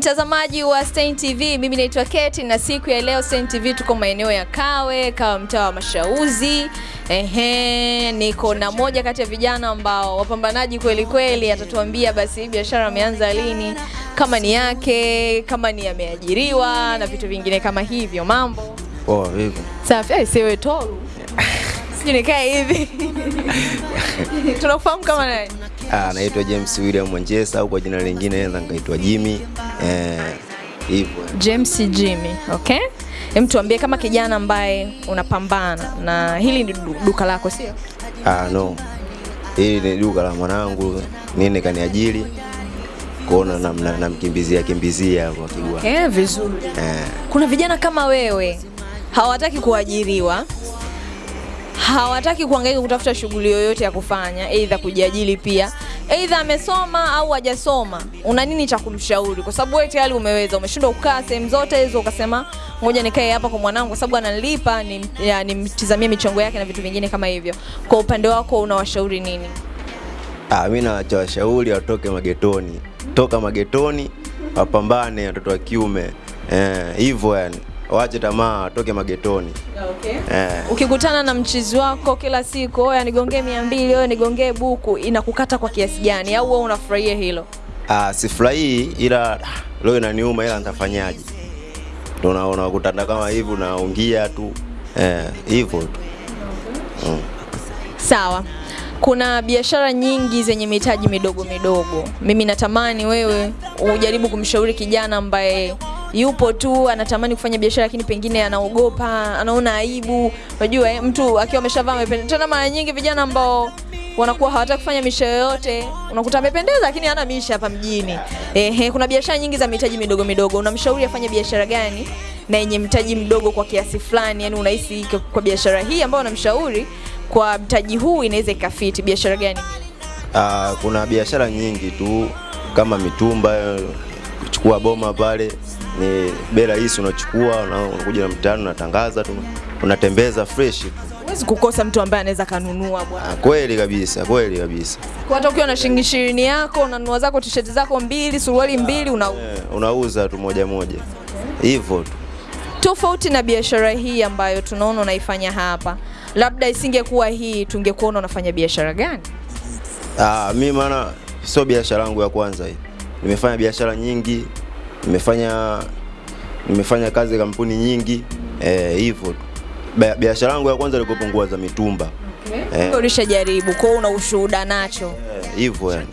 mtazamaji wa Stein TV, mimi naitwa Keti na siku ya leo Stein TV tuko maeneo ya Kawe, Kawe mtaa wa Mashauzi. Ehe, niko na moja kati ya vijana ambao wapambanaji kweli kweli, atatuambia basi biashara ameanza lini, kama ni yake, kama ni ameajiriwa na vitu vingine kama hivyo. Mambo Poa vipi? safi? Ai, siwe toru sijui nikae hivi tunakufahamu kama nani? Ah, naitwa James William Mwanjesa au kwa jina lingine naweza nikaitwa Jimmy. Eh, hivyo. James Jimmy, okay? Hem, tuambie kama kijana ambaye unapambana na hili ni duka lako sio? Ah, no. Hili ni duka la mwanangu, nini kaniajiri kuona namna namkimbizia kimbizia hapo akigua. Eh, vizuri. Eh, Kuna vijana kama wewe hawataki kuajiriwa, hawataki kuhangaika kutafuta shughuli yoyote ya kufanya, aidha kujiajiri pia, aidha amesoma au hajasoma. Una nini cha kumshauri? Kwa sababu wewe tayari umeweza, umeshindwa kukaa sehemu zote hizo, ukasema ngoja nikae hapa kwa mwanangu, kwa sababu ananilipa, nimtizamie michongo yake na vitu vingine kama hivyo. Kwa upande wako unawashauri nini? ah, mimi nawachawashauri watoke magetoni. Toka magetoni wapambane watoto wa kiume. Eh, hivyo yani. Waache tamaa, toke magetoni. Okay. Eh. Ukikutana na mchizi wako kila siku, oya nigongee mia mbili, oya nigongee buku, inakukata kwa kiasi gani? Au wewe unafurahia hilo? Ah, sifurahii ila leo inaniuma ila nitafanyaje? Ndio unaona ukutana kama hivi unaungia tu eh, hivyo tu. mm. Sawa. Kuna biashara nyingi zenye mitaji midogo midogo. Mimi natamani wewe ujaribu kumshauri kijana ambaye yupo tu anatamani kufanya biashara lakini pengine anaogopa, anaona aibu. Unajua eh, mtu akiwa ameshavaa amependeza. Tena mara nyingi vijana ambao wanakuwa hawataki kufanya misha yoyote, unakuta amependeza lakini hana misha hapa mjini. Ehe, kuna biashara nyingi za mitaji midogo midogo. Unamshauri afanye biashara gani na yenye mtaji mdogo kwa kiasi fulani? Yani unahisi kwa biashara hii ambayo unamshauri kwa mtaji huu inaweza ikafiti biashara gani? Uh, kuna biashara nyingi tu kama mitumba, chukua boma pale ni bela hii unachukua na unakuja na mtaani unatangaza tu unatembeza fresh. Huwezi kukosa mtu ambaye anaweza kanunua bwana. Ah, kweli kabisa, kweli kabisa. Kwa hata ukiwa na shilingi ishirini yako unanunua zako t-shirt zako mbili, suruali mbili una Yeah, unauza tu moja moja hivyo tu. tofauti na biashara hii ambayo tunaona unaifanya hapa, labda isingekuwa hii, tungekuona unafanya biashara gani? Ah, mi maana sio biashara yangu ya kwanza hii. Nimefanya biashara nyingi, nimefanya nimefanya kazi kampuni nyingi eh, hivyo. Biashara yangu ya kwanza ilikuwa nguo za mitumba Okay. Ulishajaribu, kwa una ushuhuda nacho. Eh, hivyo yani.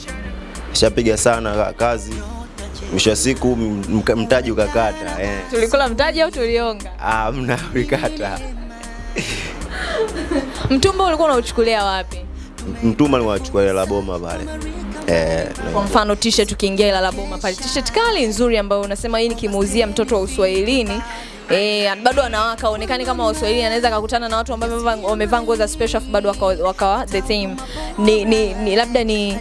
Nishapiga sana kazi, mwisho siku mtaji ukakata eh. Tulikula mtaji au tulionga? Ah, mna ulikata. Mtumba ulikuwa unauchukulia wapi? Mtuma niwachukua la boma pale eh, Kwa mfano t-shirt ukiingia ila la Boma pale, t-shirt kali nzuri ambayo unasema hii nikimuuzia mtoto wa Uswahilini Eh, bado anawaka aonekane kama wa Uswahilini, anaweza akakutana na watu ambao wamevaa- nguo za special bado wakawa waka the same. Ni, ni, ni labda ni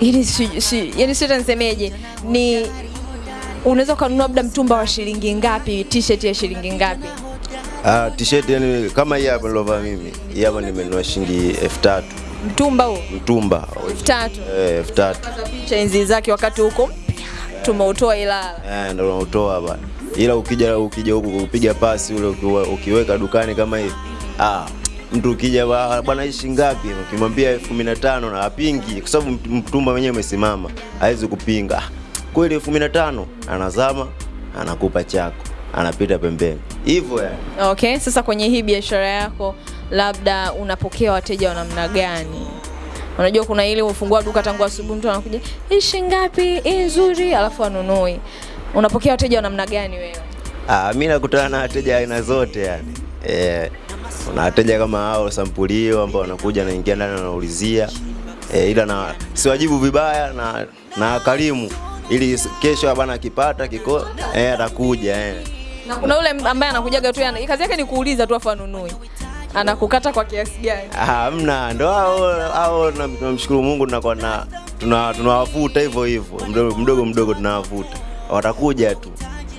ili si, si, yani sio nisemeje, ni unaweza ukanunua labda mtumba wa shilingi ngapi, t-shirt ya shilingi ngapi? Ah, t-shirt yani kama hii hapa nilovaa mimi. Hii hapa nimenunua shilingi elfu tatu Mtumba huo? Mtumba. Elfu tatu. eh, elfu tatu. Picha enzi zake wakati huko tumeutoa Ilala. eh, ndio unautoa bwana ila ukija ukija huku kupiga pasi ule ukiweka dukani kama hivi. Ah, mtu ukija "Ba- bwana ishi ngapi, ukimwambia elfu kumi na tano na apingi, kwa sababu mtumba mwenyewe umesimama, hawezi kupinga. Ah, kweli elfu kumi na tano anazama, anakupa chako, anapita pembeni hivyo yani. Okay, sasa kwenye hii biashara yako labda unapokea wateja wa namna gani? Unajua kuna ile ufungua duka tangu asubuhi mtu anakuja, hii shilingi ngapi? Hii nzuri, alafu anunui. Unapokea wateja wa namna gani wewe? Ah, mimi nakutana na wateja aina zote yani. Eh, kuna wateja kama hao sampulio ambao wanakuja naingia ndani wanaulizia e, ila na siwajibu vibaya na na karimu ili kesho bwana akipata kiko eh, atakuja eh. Na kuna yule ambaye anakujaga tu yana kazi yake ni kuuliza tu afu anunui. Anakukata kwa kiasi gani? Ah, Hamna, ndo hao hao na- tunamshukuru Mungu tunakuwa na tuna tunawavuta hivyo hivyo mdogo mdogo, mdogo tunawavuta watakuja tu.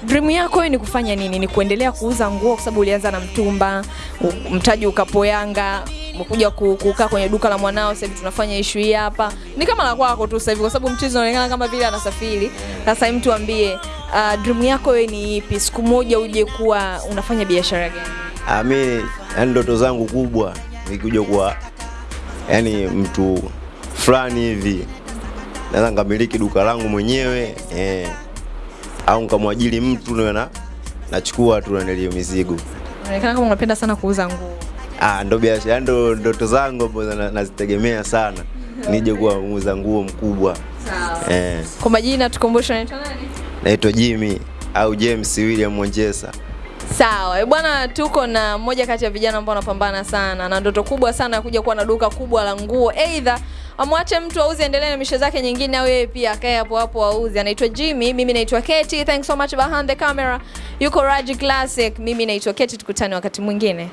Dream yako ni kufanya nini? Ni kuendelea kuuza nguo kwa sababu ulianza na mtumba, mtaji ukapoyanga. kuja ku- kukaa kwenye duka la mwanao sasa hivi tunafanya issue hii hapa ni kama la kwako tu sasa hivi kwa sababu mchezo unaonekana kama vile anasafiri sasa mtu tuambie uh, dream yako wewe ni ipi? Siku moja uje kuwa unafanya biashara gani? Ah, mimi yani ndoto zangu kubwa nikuja kuwa yani mtu fulani hivi. Naweza nikamiliki duka langu mwenyewe eh, au nikamwajiri mtu na nachukua tu nanilio mizigo. Unaonekana kama unapenda sana kuuza nguo. Ah, ndo biashara ndo ndoto zangu ambazo nazitegemea sana. Nije kuwa muuza nguo mkubwa. Sawa. Eh, kwa majina tukumbushe unaitwa nani naitwa Jimmy au James William Monjesa Sawa, eh, bwana, tuko na mmoja kati ya vijana ambao wanapambana sana na ndoto kubwa sana ya kuja kuwa na duka kubwa la nguo. Either amwache mtu auze, endelee na mishe zake nyingine, au yeye pia akae hapo hapo auze. Anaitwa Jimmy, mimi naitwa Keti. Thanks so much behind the camera. Yuko Raji Classic, mimi naitwa Keti. Tukutane wakati mwingine.